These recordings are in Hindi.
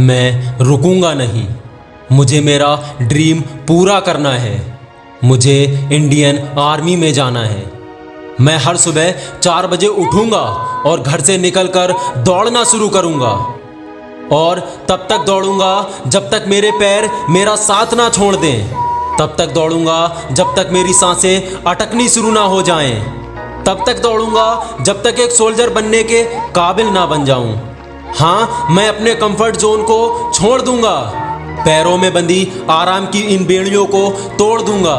मैं रुकूँगा नहीं। मुझे मेरा ड्रीम पूरा करना है। मुझे इंडियन आर्मी में जाना है। मैं हर सुबह चार बजे उठूँगा और घर से निकलकर दौड़ना शुरू करूँगा। और तब तक दौड़ूँगा जब तक मेरे पैर मेरा साथ ना छोड़ दें। तब तक दौड़ूँगा जब तक मेरी साँसें अटकनी शुरू ना हो जाएँ। तब तक दौड़ूँगा जब तक एक सोल्जर बनने के काबिल ना बन जाऊँ। हाँ मैं अपने कंफर्ट जोन को छोड़ दूँगा। पैरों में बंधी आराम की इन बेड़ियों को तोड़ दूँगा।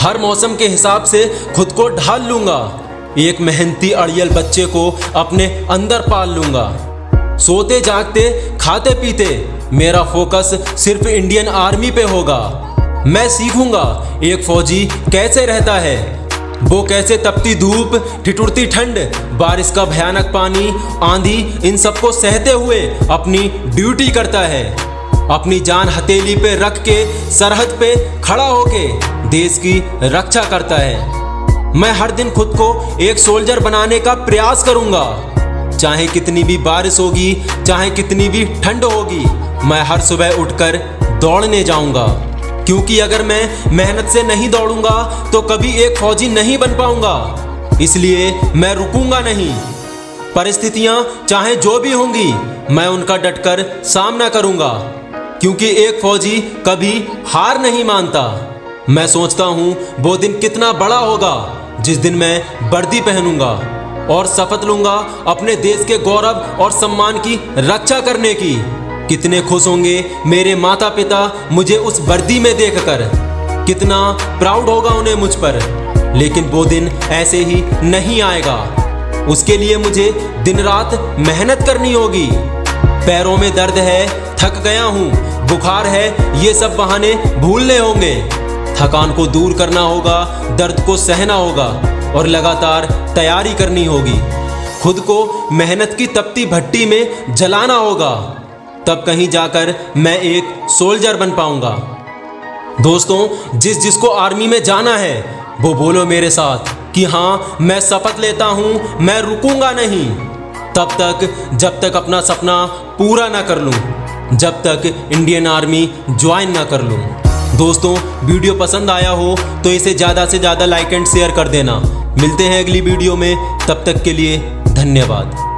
हर मौसम के हिसाब से खुद को ढाल लूँगा। एक मेहनती अड़ियल बच्चे को अपने अंदर पाल लूँगा। सोते जागते, खाते पीते, मेरा फोकस सिर्फ़ इंडियन आर्मी पे होगा। मैं सीखूँगा, एक फौजी कैसे रहता है? वो कैसे तपती धूप, ठिठुरती ठंड, बारिश का भयानक पानी, आंधी, इन सबको सहते हुए अपनी ड्यूटी करता है। अपनी जान हथेली पे रख के, सरहद पे खड़ा होके देश की रक्षा करता है। मैं हर दिन खुद को एक सोल्जर बनाने का प्रयास करूँगा। चाहे कितनी भी बारिश होगी, चाहे कितनी भी ठंड होगी, मैं हर सुबह उठकर दौड़ने जाऊँगा। क्योंकि अगर मैं मेहनत से नहीं दौड़ूँगा तो कभी एक फौजी नहीं बन पाऊँगा। इसलिए मैं रुकूँगा नहीं। परिस्थितियाँ चाहे जो भी होंगी, मैं उनका डटकर सामना करूँगा। क्योंकि एक फौजी कभी हार नहीं मानता। मैं सोचता हूँ, वो दिन कितना बड़ा होगा, जिस दिन मैं वर्दी पहनूँगा और शपथ लूँगा अपने देश के गौरव और सम्मान की रक्षा करने की। कितने खुश होंगे मेरे माता पिता मुझे उस वर्दी में देखकर। कितना प्राउड होगा उन्हें मुझ पर। लेकिन वो दिन ऐसे ही नहीं आएगा। उसके लिए मुझे दिन रात मेहनत करनी होगी। पैरों में दर्द है, थक गया हूँ। बुखार है, ये सब बहाने भूलने होंगे। थकान को दूर करना होगा, दर्द को सहना होगा और लगातार तैयारी करनी होगी। खुद को मेहनत की तपती भट्टी में जलाना होगा। तब कहीं जाकर मैं एक सोल्जर बन पाऊँगा। दोस्तों, जिस जिसको आर्मी में जाना है, वो बोलो मेरे साथ कि हाँ मैं शपथ लेता हूँ, मैं रुकूँगा नहीं। तब तक, जब तक अपना सपना पूरा ना कर लूँ, जब तक इंडियन आर्मी ज्वाइन ना कर लूँ। दोस्तों, वीडियो पसंद आया हो तो इसे ज़्यादा से ज़्यादा लाइक एंड शेयर कर देना। मिलते हैं अगली वीडियो में, तब तक के लिए धन्यवाद।